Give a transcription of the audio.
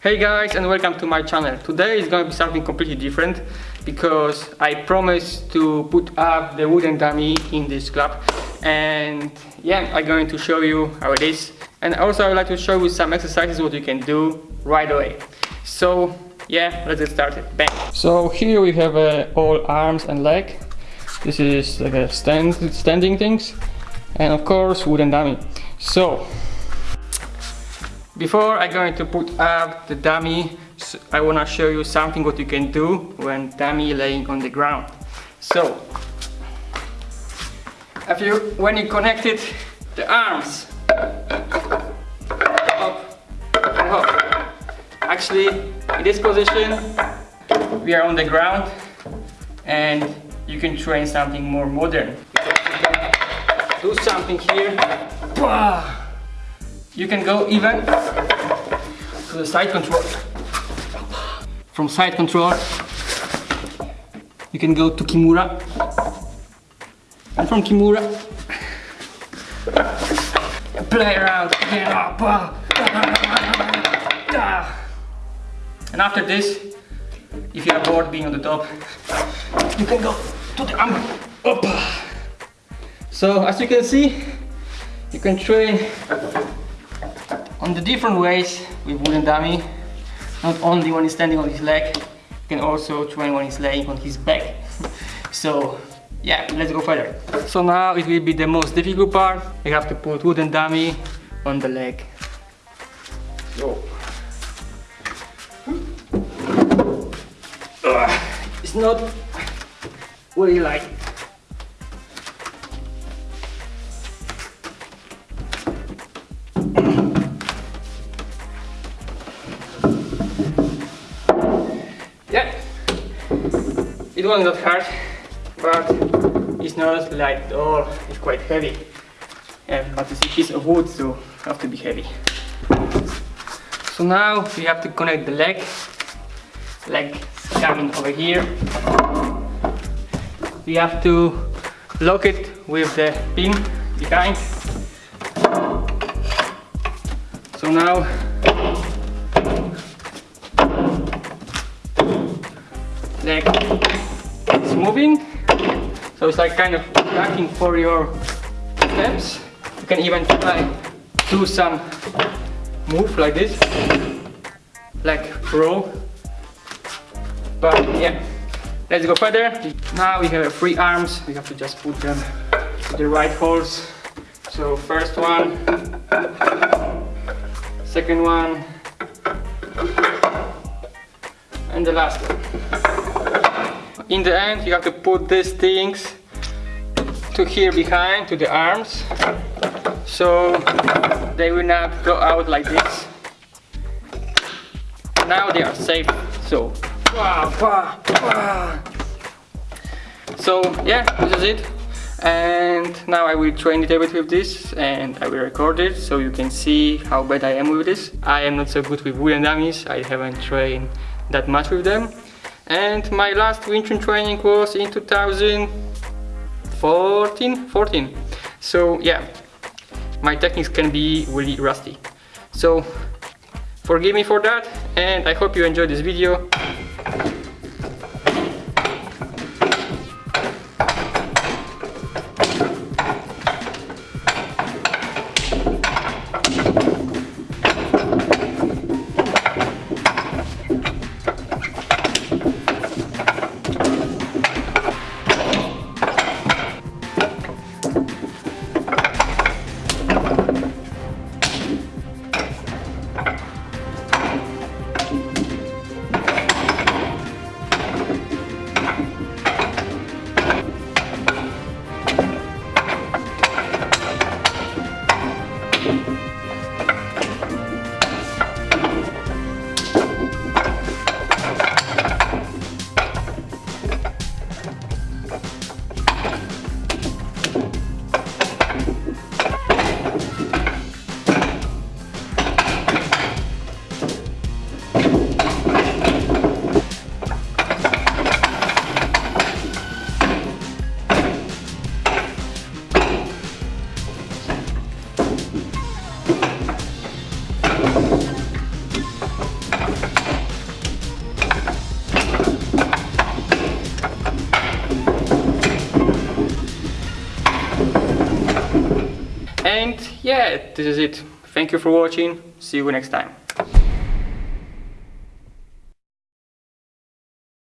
Hey guys and welcome to my channel. Today is going to be something completely different because I promised to put up the wooden dummy in this club and yeah I'm going to show you how it is and also I would like to show you some exercises what you can do right away. So yeah let's get started. Bang! So here we have uh, all arms and leg. This is like a stand, standing things and of course wooden dummy. So before I'm going to put up the dummy, I want to show you something what you can do when dummy laying on the ground. So, if you, when you connected the arms up and up, actually in this position we are on the ground and you can train something more modern. do something here. You can go even to the side control. From side control, you can go to Kimura. And from Kimura, play around. And after this, if you are bored being on the top, you can go to the arm. So as you can see, you can train on the different ways with wooden dummy not only when he's standing on his leg you can also train when he's laying on his back. So yeah let's go further. So now it will be the most difficult part. You have to put wooden dummy on the leg. So hmm? it's not really like It was not hard, but it's not light at all. It's quite heavy. Yeah, but it's a piece of wood, so have to be heavy. So now we have to connect the leg. Leg coming over here. We have to lock it with the pin behind. So now leg moving. So it's like kind of tracking for your steps. You can even try do some move like this like pro but yeah let's go further. Now we have three arms. We have to just put them to the right holes. So first one second one and the last one in the end you have to put these things to here behind to the arms. So they will not go out like this. Now they are safe. So so yeah this is it. And now I will train it a bit with this and I will record it so you can see how bad I am with this. I am not so good with wooden dummies I haven't trained that much with them and my last Wing Chun training was in 2014 14 so yeah my techniques can be really rusty. So forgive me for that and I hope you enjoyed this video And yeah, this is it. Thank you for watching. See you next time.